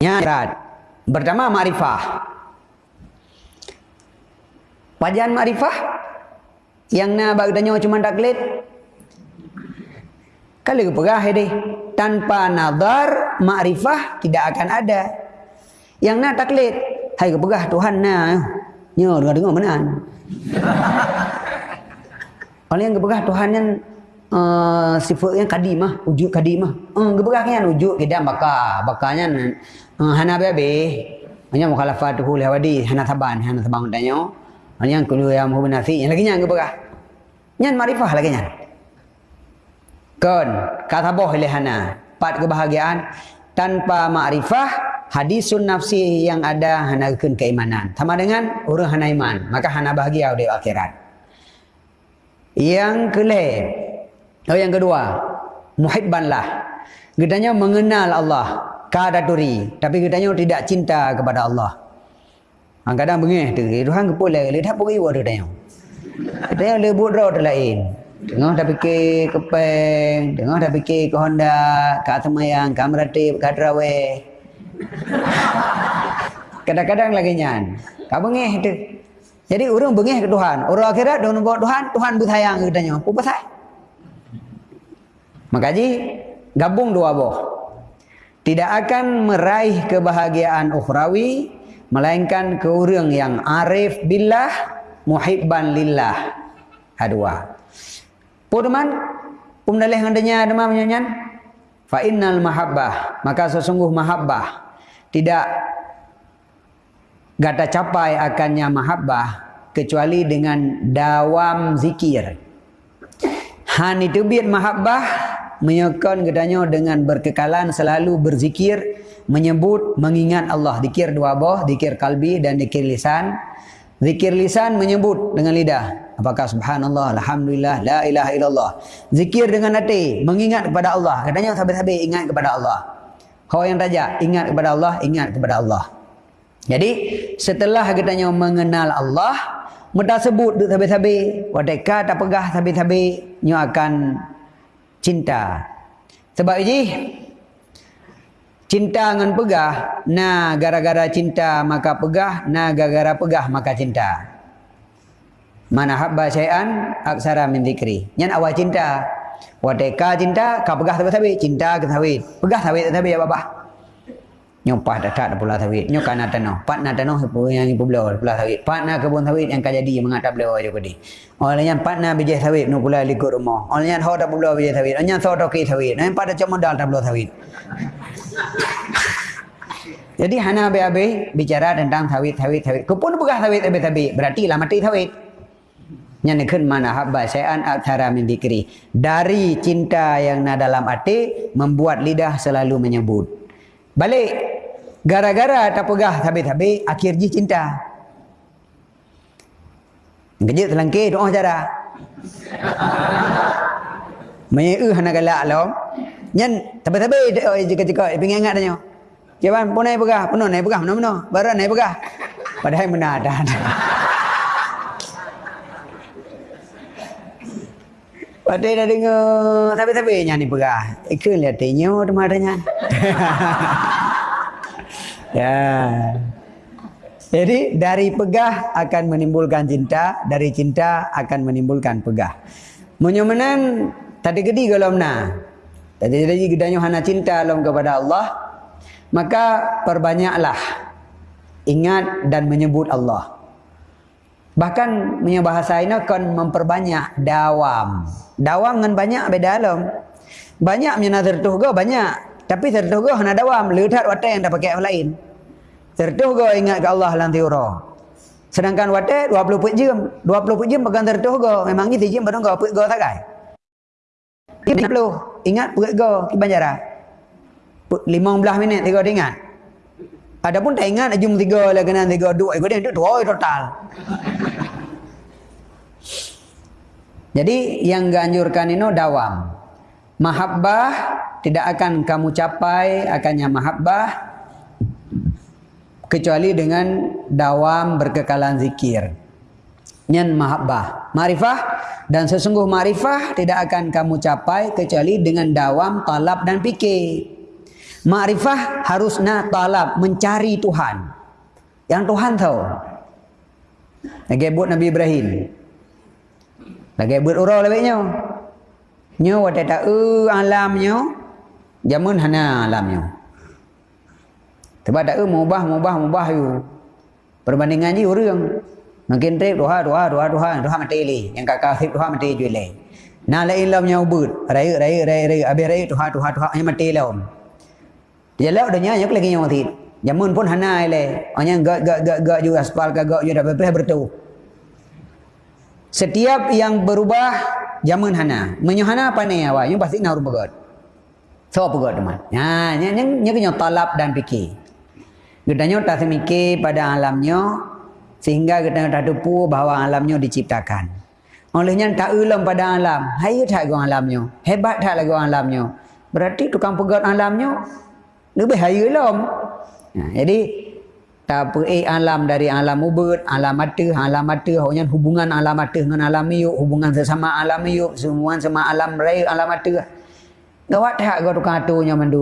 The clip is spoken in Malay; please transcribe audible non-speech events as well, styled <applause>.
Nyarat. Pertama ma'rifah. Wajan ma'rifah yang nak bagdanya cuma taklid. Kalau kepegah ini tanpa nazar ma'rifah tidak akan ada. Yang nak taklid, hai kepegah Tuhan na. Nyo dengar-dengar menan. Orang yang kepegah Tuhan yang uh, sifat yang kadimah, wujud kadimah. Uh, kepegah kan wujud kita bakar, bakarnya uh, hana bebe. Hanya mukhalafatuhu lihawadi, hana taban, hana taban tanya. Hanya kulu yang muhubin nasi, yang lagi yang kepegah. Yang marifah lagi yang. Kon, kata boh lihana. Pat kebahagiaan tanpa makrifah hadisun nafsi yang ada hana keimanan. Sama dengan orang hana iman, maka hana bahagia di akhirat. Yang kelima, oh yang kedua, muhibbanlah. Gedanya mengenal Allah, kadaturi, tapi gedanya tidak cinta kepada Allah. Kadang-kadang bengih tu, Tuhan kepulai, lihat pergi buat gedanya. Gedanya lebut roh lain. Tengah dah fikir ke peng, tengah dah fikir ke Honda, ke Atamayang, ke Amratip, ke Adrawe. <laughs> Kadang-kadang lagi nyan. Kau bengih tu. Jadi orang bengih ke Tuhan. Orang akhirat dia nampak Tuhan, Tuhan bersayang katanya. Apa pasal? Maka ji gabung dua boh. Tidak akan meraih kebahagiaan ukhrawi melainkan ke orang yang arif billah muhibban lillah. Hadua. Pudeman pemdalih ngadanya demam nyanyan. Fa innal mahabbah, maka sesungguh mahabbah tidak gata capai akannya mahabbah kecuali dengan dawam zikir. Han itu biar mahabbah menyokon gedanya dengan berkekalan selalu berzikir, menyebut, mengingat Allah. Zikir dua boh, zikir kalbi dan zikir lisan. Zikir lisan menyebut dengan lidah. Apakah subhanallah, alhamdulillah, la ilaha illallah. Zikir dengan hati, mengingat kepada Allah. Katanya habis-habis ingat kepada Allah. Kau yang raja, ingat kepada Allah, ingat kepada Allah. Jadi setelah katanya mengenal Allah, mudah sebut duk habis-habis, wadeka tak pegah habis-habis, nyo akan cinta. Sebab ini cinta dengan pegah, nah gara-gara cinta maka pegah, nah gara-gara pegah maka cinta. Mana habba syai'an aksara min zikri. Nyan awal cinta. Wadeka cinta, kau pegah habis-habis, cinta ke sawit. Pegah sawit habis ya bapak nyopah dekat pula sawit. Nyokan tanah pat na tanah yang ibu belau pula sawit. Pat na kebun sawit yang kau jadi mengatap belau aja kodi olehnya pat na biji sawit nu pula likut rumah. Olehnya ho tak belau biji sawit. Olehnya so tak sawit. Olehnya pada cuma dal tak belau sawit. <laughs> Jadi hana be bicara tentang sawit sawit sawit. Kupun begah sawit abe tabi berarti lah mati sawit. Yang nikun mana habba syai'an athara min dikri. Dari cinta yang na dalam hati membuat lidah selalu menyebut. Balik Gara-gara tak pegah habis-habis akhir ji cinta. Kejut telangkir doa cara. Menyu hana galak lo. Nyen tapi-tapi jika-jika pengen ingat tanya. Jawapan pun naik pegah, penuh naik pegah, mana-mana. Barang naik pegah. Padahal benar dah. Padahal dah dengar tapi-tapi nyanyi pegah. Ikut lihat tinyo teman-teman. <laughs> Ya. Jadi dari pegah akan menimbulkan cinta, dari cinta akan menimbulkan pegah. Menyomenan tadi gedi kalau mana? Tadi jadi gedanya hana cinta lom kepada Allah, maka perbanyaklah ingat dan menyebut Allah. Bahkan punya bahasa ini akan memperbanyak dawam. Dawam dengan banyak beda alam. Banyak punya nazar tu banyak. Tapi tertuguh nak dawam, lihat watak yang dah pakai yang lain. Tertuguh ingat ke Allah lan tiura. Sedangkan watak 20 put jam, 20 put jam pegang tertuguh, memang ni jam pada kau put go tak kai. Ini perlu ingat put go ki banjara. 15 minit tiga ingat. Adapun tak ingat jum tiga lah kena tiga dua ikut dia dua total. Jadi yang ganjurkan ini dawam. Mahabbah tidak akan kamu capai akannya mahabbah kecuali dengan dawam berkekalan zikir. Nyan mahabbah, marifah dan sesungguh marifah tidak akan kamu capai kecuali dengan dawam talab dan fikir. Ma'rifah harusnya talab mencari Tuhan. Yang Tuhan tahu. Lagi buat Nabi Ibrahim. Lagi buat orang lebihnya. Nyo wata tak e alamnya. Jamun hana alamnya. Sebab tak e mubah mubah mubah you. Perbandingan je orang. Makin trip doha doha doha doha doha mati li. Yang kakak hip doha mati jual li. Nah lain lam nya ubud. Raya raya raya raya. Habis raya doha doha doha yang mati lam. Dia lalu dah nyanyi lagi yang mati. Jamun pun hana le. Hanya gak gak gak gak juga aspal gak gak juga dah bertemu. Setiap yang berubah jamun hana. Menyuhana apa ni awak? Yang pasti nak berubah. So apa gak teman? Ya, yang yang yang kena talab dan fikir. Gedanya tak semikir pada alamnya sehingga kita tak tupu bahawa alamnya diciptakan. Olehnya tak ulam pada alam. Hai tak gua alamnya. Hebat tak lagi alamnya. Berarti tukang pegat alamnya lebih hai ulam. Ya, jadi tak apa eh alam dari alam ubud, alam mata, alam mata, hanya hubungan alam mata dengan alam yuk, hubungan sesama alam yuk, semua sama alam raya, alam mata. Gawat tak gua tukang atunya mandu.